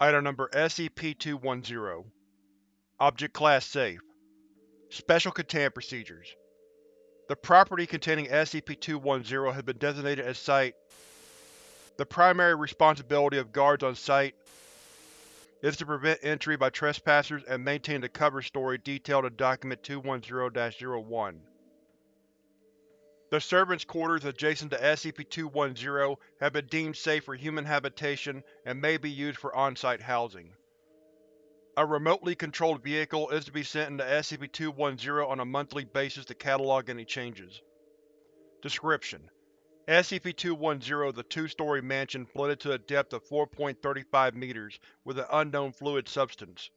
Item Number SCP-210 Object Class Safe Special Containment Procedures The property containing SCP-210 has been designated as Site. The primary responsibility of guards on Site is to prevent entry by trespassers and maintain the cover story detailed in Document 210-01. The servants' quarters adjacent to SCP-210 have been deemed safe for human habitation and may be used for on-site housing. A remotely controlled vehicle is to be sent into SCP-210 on a monthly basis to catalog any changes. Description: SCP-210 is a two-story mansion flooded to a depth of 4.35 meters with an unknown fluid substance.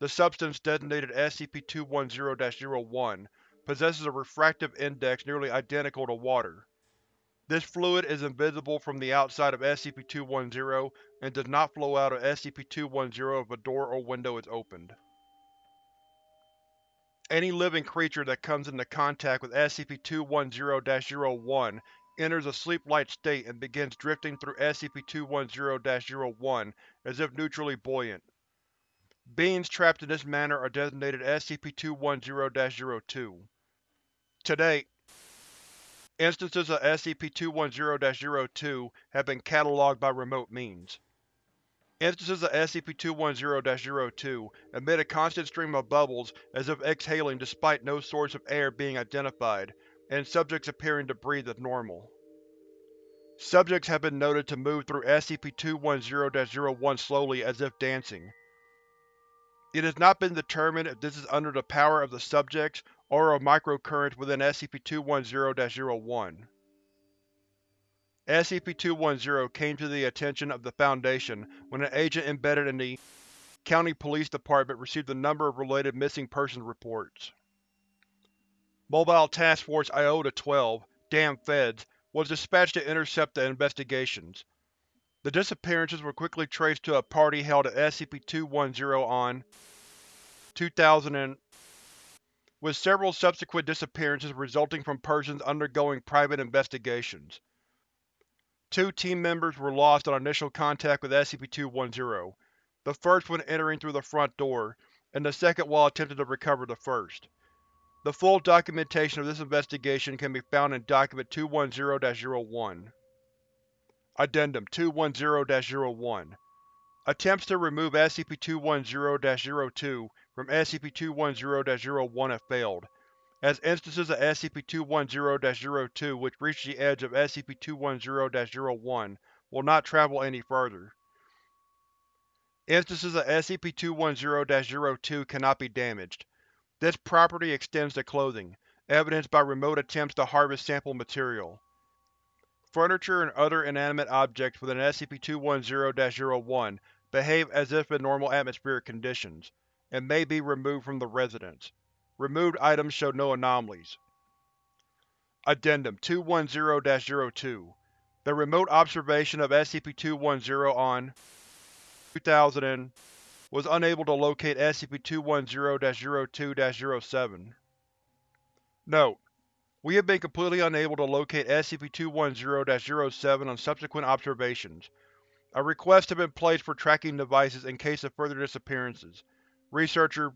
The substance, designated SCP-210-01, possesses a refractive index nearly identical to water. This fluid is invisible from the outside of SCP-210 and does not flow out of SCP-210 if a door or window is opened. Any living creature that comes into contact with SCP-210-01 enters a sleep-like state and begins drifting through SCP-210-01 as if neutrally buoyant. Beings trapped in this manner are designated SCP-210-02. To date, instances of SCP-210-02 have been catalogued by remote means. Instances of SCP-210-02 emit a constant stream of bubbles as if exhaling despite no source of air being identified, and subjects appearing to breathe as normal. Subjects have been noted to move through SCP-210-01 slowly as if dancing. It has not been determined if this is under the power of the subjects or a microcurrents within SCP-210-01. SCP-210 came to the attention of the Foundation when an agent embedded in the County Police Department received a number of related missing persons reports. Mobile Task Force Iota-12, Damn Feds, was dispatched to intercept the investigations. The disappearances were quickly traced to a party held at SCP-210 on 2000 with several subsequent disappearances resulting from persons undergoing private investigations. Two team members were lost on initial contact with SCP-210, the first when entering through the front door, and the second while attempting to recover the first. The full documentation of this investigation can be found in Document 210-01. Addendum 210-01 Attempts to remove SCP-210-02 from SCP-210-01 have failed, as instances of SCP-210-02 which reach the edge of SCP-210-01 will not travel any further. Instances of SCP-210-02 cannot be damaged. This property extends to clothing, evidenced by remote attempts to harvest sample material. Furniture and other inanimate objects within SCP-210-01 behave as if in normal atmospheric conditions, and may be removed from the residence. Removed items show no anomalies. Addendum 210-02 The remote observation of SCP-210 on 2000 was unable to locate SCP-210-02-07. Note: We have been completely unable to locate SCP-210-07 on subsequent observations. A request has been placed for tracking devices in case of further disappearances. Researcher